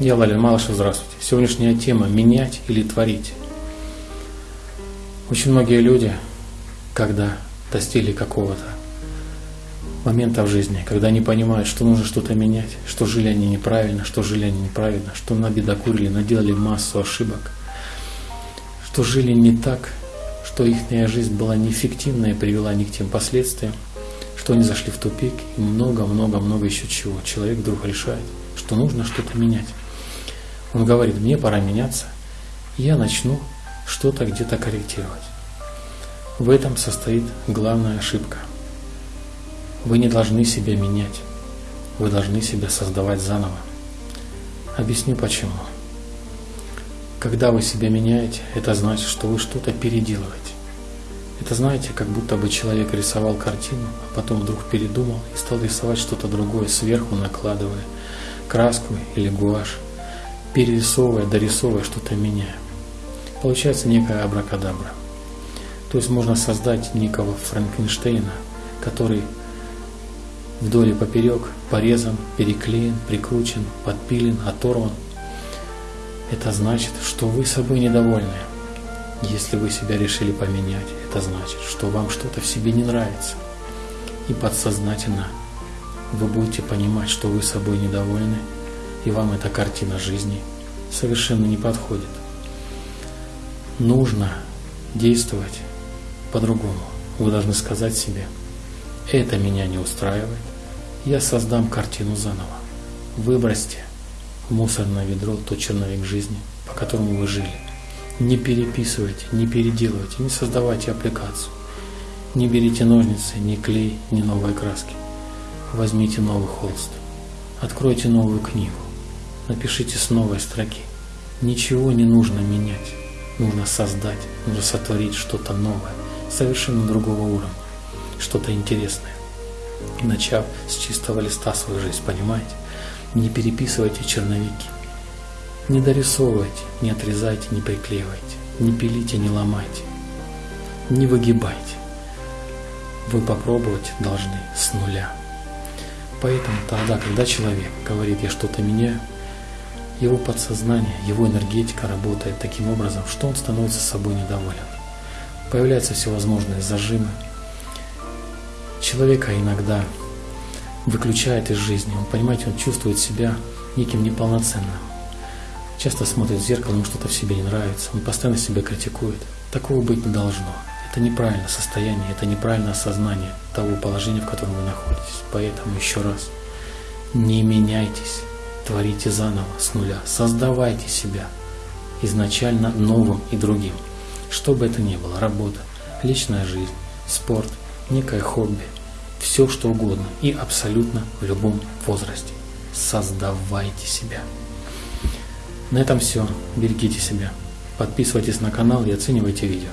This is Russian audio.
Я Валерий Малышев, здравствуйте. Сегодняшняя тема – менять или творить. Очень многие люди, когда достигли какого-то момента в жизни, когда они понимают, что нужно что-то менять, что жили они неправильно, что жили они неправильно, что набедокурили, наделали массу ошибок, что жили не так, что их жизнь была неэффективная и привела не к тем последствиям, что они зашли в тупик и много-много-много еще чего. Человек вдруг решает, что нужно что-то менять. Он говорит, мне пора меняться, и я начну что-то где-то корректировать. В этом состоит главная ошибка. Вы не должны себя менять, вы должны себя создавать заново. Объясню почему. Когда вы себя меняете, это значит, что вы что-то переделываете. Это знаете, как будто бы человек рисовал картину, а потом вдруг передумал и стал рисовать что-то другое сверху, накладывая краску или гуашь перерисовывая, дорисовывая, что-то меняя. Получается некая абракадабра. То есть можно создать некого Франкенштейна, который вдоль и поперек порезан, переклеен, прикручен, подпилен, оторван. Это значит, что вы собой недовольны. Если вы себя решили поменять, это значит, что вам что-то в себе не нравится. И подсознательно вы будете понимать, что вы собой недовольны, и вам эта картина жизни совершенно не подходит. Нужно действовать по-другому. Вы должны сказать себе, это меня не устраивает, я создам картину заново. Выбросьте в мусорное ведро тот черновик жизни, по которому вы жили. Не переписывайте, не переделывайте, не создавайте аппликацию. Не берите ножницы, ни клей, ни новые краски. Возьмите новый холст. Откройте новую книгу напишите с новой строки. Ничего не нужно менять, нужно создать, нужно сотворить что-то новое, совершенно другого уровня, что-то интересное. Начав с чистого листа свою жизнь, понимаете? Не переписывайте черновики, не дорисовывайте, не отрезайте, не приклеивайте, не пилите, не ломайте, не выгибайте. Вы попробовать должны с нуля. Поэтому тогда, когда человек говорит, я что-то меняю, его подсознание, его энергетика работает таким образом, что он становится собой недоволен. Появляются всевозможные зажимы. Человека иногда выключает из жизни. Он, понимаете, он чувствует себя неким неполноценным. Часто смотрит в зеркало, ему что-то в себе не нравится. Он постоянно себя критикует. Такого быть не должно. Это неправильное состояние, это неправильное осознание того положения, в котором вы находитесь. Поэтому еще раз, не меняйтесь творите заново, с нуля, создавайте себя изначально новым и другим. Что бы это ни было, работа, личная жизнь, спорт, некое хобби, все что угодно и абсолютно в любом возрасте. Создавайте себя. На этом все. Берегите себя. Подписывайтесь на канал и оценивайте видео.